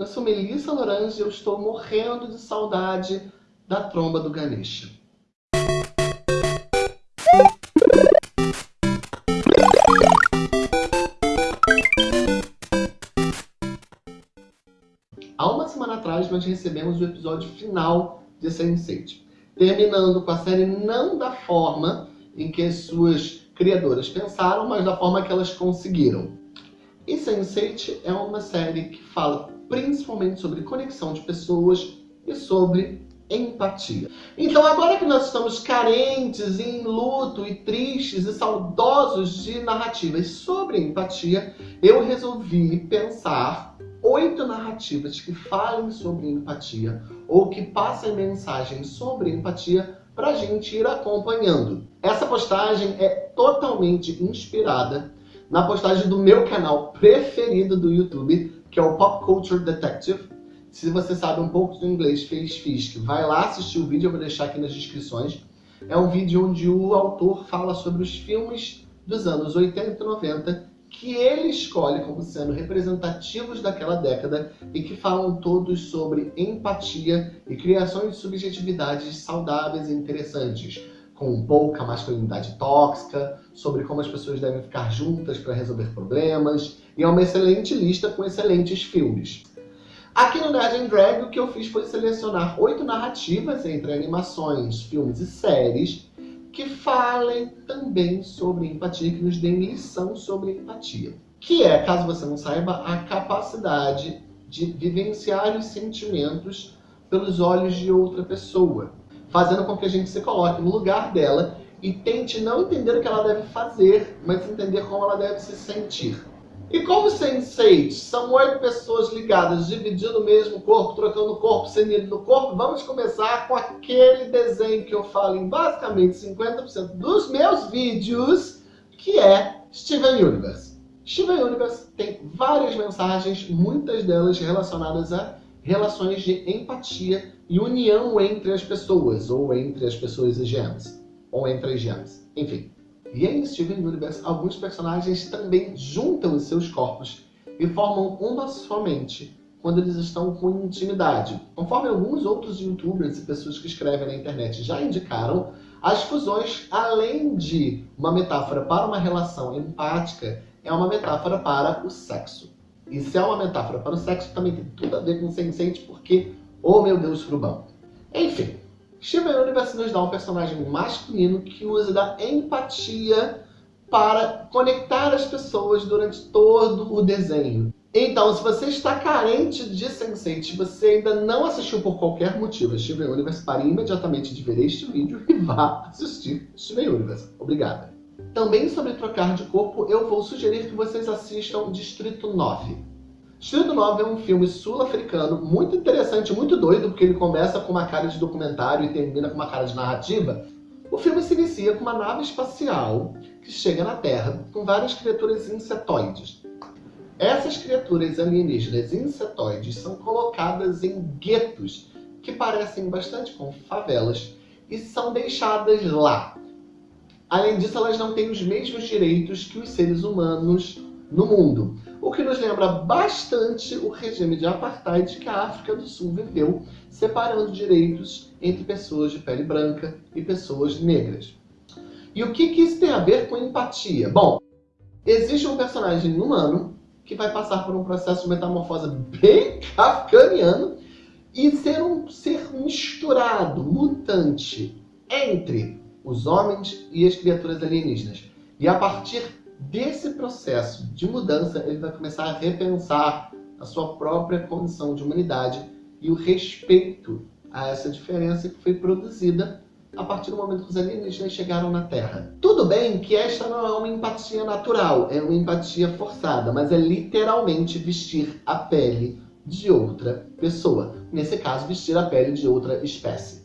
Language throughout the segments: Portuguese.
Eu sou Melissa Lorange e eu estou morrendo de saudade da tromba do Ganesha. Há uma semana atrás nós recebemos o episódio final de Sense8, terminando com a série não da forma em que suas criadoras pensaram, mas da forma que elas conseguiram. E Sense8 é uma série que fala principalmente sobre conexão de pessoas e sobre empatia. Então agora que nós estamos carentes, em luto e tristes e saudosos de narrativas sobre empatia, eu resolvi pensar oito narrativas que falem sobre empatia ou que passem mensagens sobre empatia para a gente ir acompanhando. Essa postagem é totalmente inspirada na postagem do meu canal preferido do YouTube, que é o Pop Culture Detective. Se você sabe um pouco do inglês, fez Fisk, vai lá assistir o vídeo, eu vou deixar aqui nas descrições. É um vídeo onde o autor fala sobre os filmes dos anos 80 e 90 que ele escolhe como sendo representativos daquela década e que falam todos sobre empatia e criações de subjetividades saudáveis e interessantes, com pouca masculinidade tóxica, sobre como as pessoas devem ficar juntas para resolver problemas, e é uma excelente lista com excelentes filmes. Aqui no Nerd and Drag, o que eu fiz foi selecionar oito narrativas entre animações, filmes e séries que falem também sobre empatia, que nos deem lição sobre empatia. Que é, caso você não saiba, a capacidade de vivenciar os sentimentos pelos olhos de outra pessoa, fazendo com que a gente se coloque no lugar dela e tente não entender o que ela deve fazer, mas entender como ela deve se sentir. E como Sense8 são oito pessoas ligadas, dividindo o mesmo corpo, trocando o corpo, sendo no corpo, vamos começar com aquele desenho que eu falo em basicamente 50% dos meus vídeos, que é Steven Universe. Steven Universe tem várias mensagens, muitas delas relacionadas a relações de empatia e união entre as pessoas, ou entre as pessoas e gems, ou entre as gems, enfim. E em Steven Universe, alguns personagens também juntam os seus corpos e formam uma somente quando eles estão com intimidade. Conforme alguns outros youtubers e pessoas que escrevem na internet já indicaram, as fusões, além de uma metáfora para uma relação empática, é uma metáfora para o sexo. E se é uma metáfora para o sexo, também tem tudo a ver com Sense8, porque, oh meu Deus, frubão. Enfim, Steven Universe nos dá um personagem masculino que usa da empatia para conectar as pessoas durante todo o desenho. Então, se você está carente de Sense8, você ainda não assistiu por qualquer motivo Steven Universe, pare imediatamente de ver este vídeo e vá assistir Steven Universe. Obrigada. Também sobre trocar de corpo, eu vou sugerir que vocês assistam Distrito 9. Distrito 9 é um filme sul-africano muito interessante, muito doido, porque ele começa com uma cara de documentário e termina com uma cara de narrativa. O filme se inicia com uma nave espacial que chega na Terra com várias criaturas insetoides. Essas criaturas alienígenas insetoides são colocadas em guetos que parecem bastante com favelas e são deixadas lá. Além disso, elas não têm os mesmos direitos que os seres humanos no mundo o que nos lembra bastante o regime de apartheid que a África do Sul viveu, separando direitos entre pessoas de pele branca e pessoas negras. E o que, que isso tem a ver com empatia? Bom, existe um personagem humano que vai passar por um processo de metamorfose bem kafkaniano e ser um ser misturado, mutante, entre os homens e as criaturas alienígenas. E a partir desse processo de mudança, ele vai começar a repensar a sua própria condição de humanidade e o respeito a essa diferença que foi produzida a partir do momento que os alienígenas chegaram na Terra. Tudo bem que esta não é uma empatia natural, é uma empatia forçada, mas é literalmente vestir a pele de outra pessoa. Nesse caso, vestir a pele de outra espécie.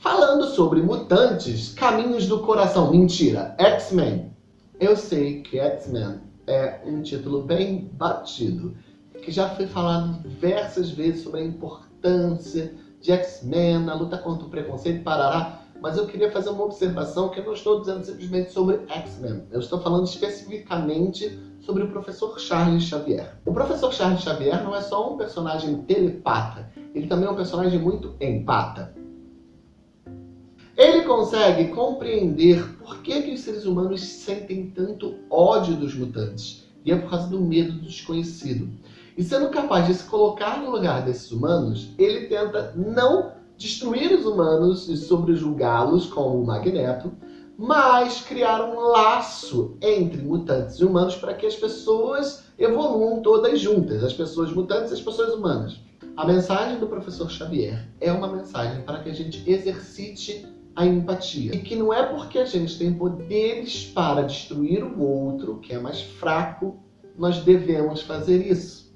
Falando sobre mutantes, caminhos do coração. Mentira, X-Men. Eu sei que X-Men é um título bem batido, que já foi falado diversas vezes sobre a importância de X-Men na luta contra o preconceito, parará. mas eu queria fazer uma observação que eu não estou dizendo simplesmente sobre X-Men. Eu estou falando especificamente sobre o professor Charles Xavier. O professor Charles Xavier não é só um personagem telepata, ele também é um personagem muito empata. Ele consegue compreender por que, que os seres humanos sentem tanto ódio dos mutantes. E é por causa do medo do desconhecido. E sendo capaz de se colocar no lugar desses humanos, ele tenta não destruir os humanos e sobrejulgá-los como o Magneto, mas criar um laço entre mutantes e humanos para que as pessoas evoluam todas juntas, as pessoas mutantes e as pessoas humanas. A mensagem do professor Xavier é uma mensagem para que a gente exercite a empatia. E que não é porque a gente tem poderes para destruir o outro, que é mais fraco, nós devemos fazer isso.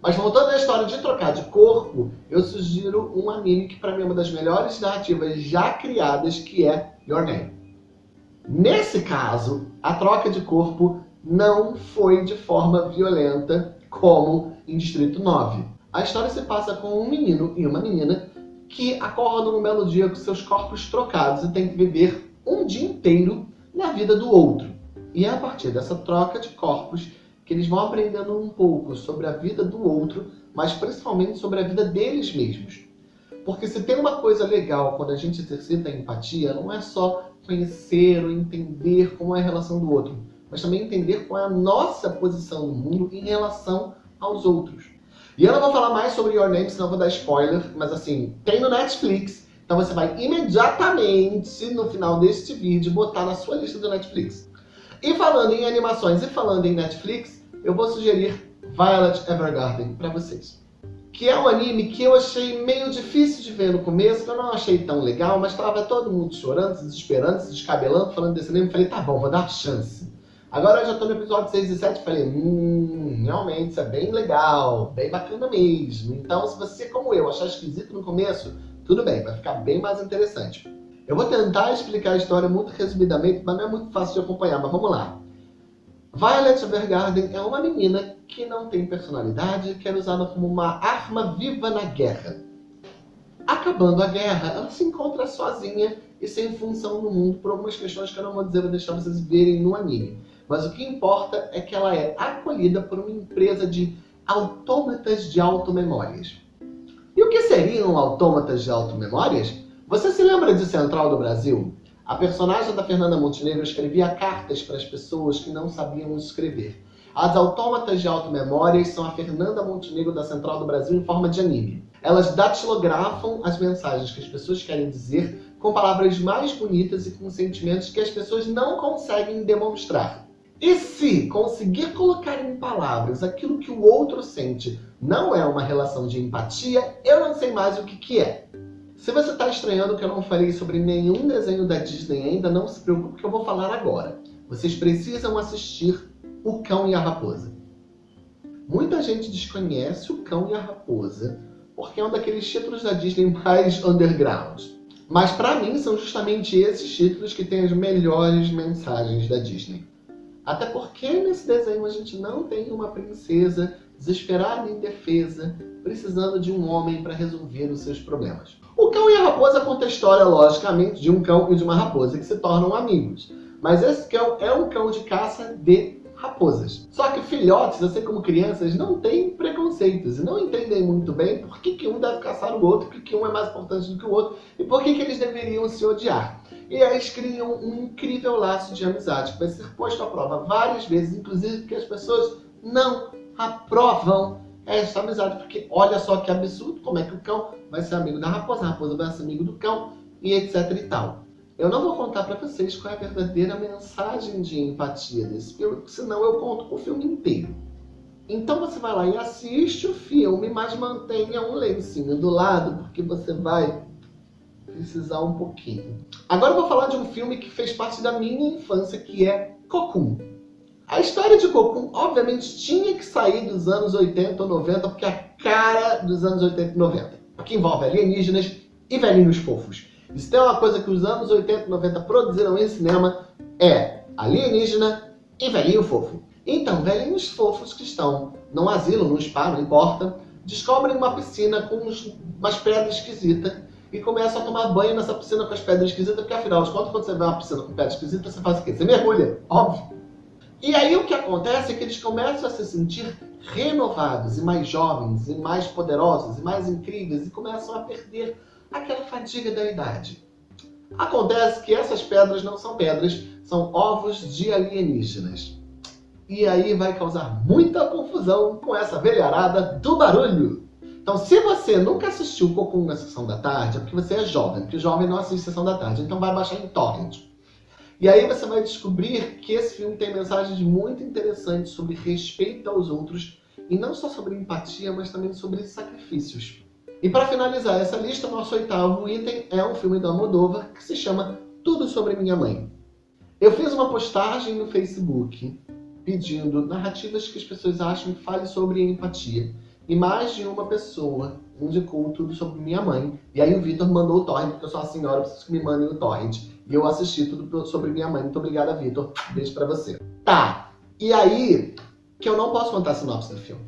Mas voltando à história de trocar de corpo, eu sugiro um anime que para mim é uma das melhores narrativas já criadas, que é Your Name. Nesse caso, a troca de corpo não foi de forma violenta como em Distrito 9. A história se passa com um menino e uma menina que acordam um belo dia com seus corpos trocados e tem que viver um dia inteiro na vida do outro. E é a partir dessa troca de corpos que eles vão aprendendo um pouco sobre a vida do outro, mas principalmente sobre a vida deles mesmos. Porque se tem uma coisa legal quando a gente exercita a empatia, não é só conhecer ou entender como é a relação do outro, mas também entender qual é a nossa posição no mundo em relação aos outros. E eu não vou falar mais sobre Your Name, senão vou dar spoiler, mas assim, tem no Netflix, então você vai imediatamente, no final deste vídeo, botar na sua lista do Netflix. E falando em animações e falando em Netflix, eu vou sugerir Violet Evergarden para vocês. Que é um anime que eu achei meio difícil de ver no começo, que eu não achei tão legal, mas estava todo mundo chorando, se desesperando, se descabelando, falando desse anime. Falei, tá bom, vou dar chance. Agora eu já tô no episódio 6 e 7 e falei, hum, realmente isso é bem legal, bem bacana mesmo. Então se você, como eu, achar esquisito no começo, tudo bem, vai ficar bem mais interessante. Eu vou tentar explicar a história muito resumidamente, mas não é muito fácil de acompanhar, mas vamos lá. Violet Evergarden é uma menina que não tem personalidade e quer usá-la como uma arma viva na guerra. Acabando a guerra, ela se encontra sozinha e sem função no mundo por algumas questões que eu não vou dizer, vou deixar vocês verem no anime. Mas o que importa é que ela é acolhida por uma empresa de autômatas de automemórias. E o que seriam autômatas de automemórias? Você se lembra de Central do Brasil? A personagem da Fernanda Montenegro escrevia cartas para as pessoas que não sabiam escrever. As autômatas de automemórias são a Fernanda Montenegro da Central do Brasil em forma de anime. Elas datilografam as mensagens que as pessoas querem dizer com palavras mais bonitas e com sentimentos que as pessoas não conseguem demonstrar. E se conseguir colocar em palavras aquilo que o outro sente não é uma relação de empatia, eu não sei mais o que, que é. Se você está estranhando que eu não falei sobre nenhum desenho da Disney ainda, não se preocupe que eu vou falar agora. Vocês precisam assistir O Cão e a Raposa. Muita gente desconhece O Cão e a Raposa porque é um daqueles títulos da Disney mais underground. Mas para mim são justamente esses títulos que têm as melhores mensagens da Disney. Até porque nesse desenho a gente não tem uma princesa desesperada e indefesa, precisando de um homem para resolver os seus problemas. O cão e a raposa conta a história, logicamente, de um cão e de uma raposa que se tornam amigos. Mas esse cão é um cão de caça de raposas. Só que filhotes, assim como crianças, não têm preconceitos e não entendem muito bem por que, que um deve caçar o outro, por que um é mais importante do que o outro e por que, que eles deveriam se odiar. E eles criam um incrível laço de amizade que vai ser posto à prova várias vezes, inclusive porque as pessoas não aprovam essa amizade, porque olha só que absurdo como é que o cão vai ser amigo da raposa, a raposa vai ser amigo do cão e etc e tal. Eu não vou contar para vocês qual é a verdadeira mensagem de empatia desse filme, senão eu conto o filme inteiro. Então você vai lá e assiste o filme, mas mantenha um lencinho do lado, porque você vai precisar um pouquinho. Agora eu vou falar de um filme que fez parte da minha infância, que é Cocoon. A história de Cocoon, obviamente, tinha que sair dos anos 80 ou 90, porque é a cara dos anos 80 e 90. Porque envolve alienígenas e velhinhos fofos. Se tem uma coisa que os anos 80 e 90 produziram em cinema, é alienígena e velhinho fofo. Então, velhinhos fofos que estão num asilo, num spa, não importa, descobrem uma piscina com umas pedras esquisitas e começam a tomar banho nessa piscina com as pedras esquisitas, porque afinal de contas, quando você vê uma piscina com pedras esquisitas, você faz o quê? Você mergulha, óbvio. E aí o que acontece é que eles começam a se sentir renovados e mais jovens e mais poderosos e mais incríveis e começam a perder aquela fadiga da idade. Acontece que essas pedras não são pedras, são ovos de alienígenas. E aí vai causar muita confusão com essa velharada do barulho. Então, se você nunca assistiu Cocum na Sessão da Tarde, é porque você é jovem, porque jovem não assiste Sessão da Tarde, então vai baixar em torrent. E aí você vai descobrir que esse filme tem mensagens muito interessantes sobre respeito aos outros, e não só sobre empatia, mas também sobre sacrifícios. E para finalizar essa lista, nosso oitavo item é um filme da Almodóvar que se chama Tudo Sobre Minha Mãe. Eu fiz uma postagem no Facebook pedindo narrativas que as pessoas acham que fale sobre empatia. E mais de uma pessoa indicou tudo sobre minha mãe. E aí o Vitor mandou o torrent, porque eu sou a senhora, preciso que me mandem o torrent. E eu assisti tudo sobre minha mãe. Muito obrigada, Vitor. Beijo pra você. Tá. E aí, que eu não posso contar a sinopse do filme.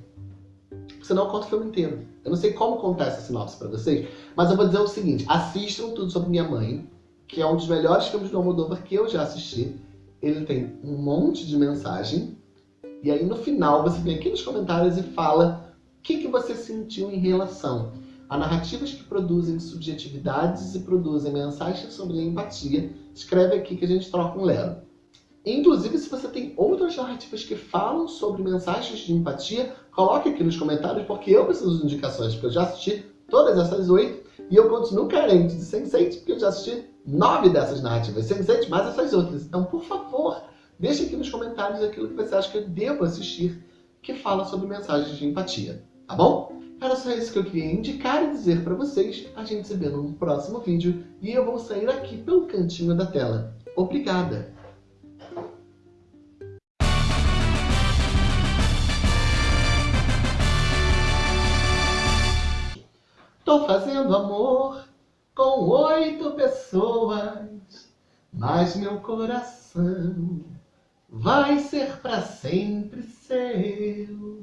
Senão eu conto o filme inteiro. Eu não sei como contar essa sinopse pra vocês, mas eu vou dizer o seguinte. Assistam tudo sobre minha mãe, que é um dos melhores filmes do Almodóvar que eu já assisti. Ele tem um monte de mensagem. E aí no final você vem aqui nos comentários e fala o que, que você sentiu em relação a narrativas que produzem subjetividades e produzem mensagens sobre a empatia, escreve aqui que a gente troca um lero. Inclusive, se você tem outras narrativas que falam sobre mensagens de empatia, coloque aqui nos comentários, porque eu preciso de indicações, porque eu já assisti todas essas oito, e eu continuo carente de Sense8, porque eu já assisti nove dessas narrativas Sense8, mais essas outras. Então, por favor, deixe aqui nos comentários aquilo que você acha que eu devo assistir, que fala sobre mensagens de empatia, tá bom? Era só isso que eu queria indicar e dizer para vocês. A gente se vê num próximo vídeo e eu vou sair aqui pelo cantinho da tela. Obrigada! Tô fazendo amor com oito pessoas, mas meu coração vai ser para sempre seu.